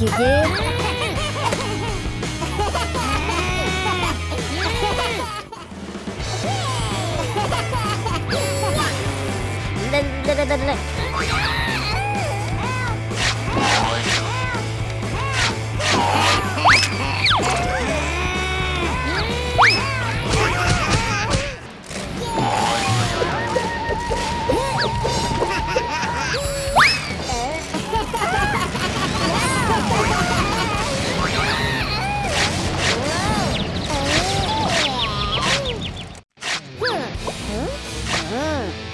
来来来来来！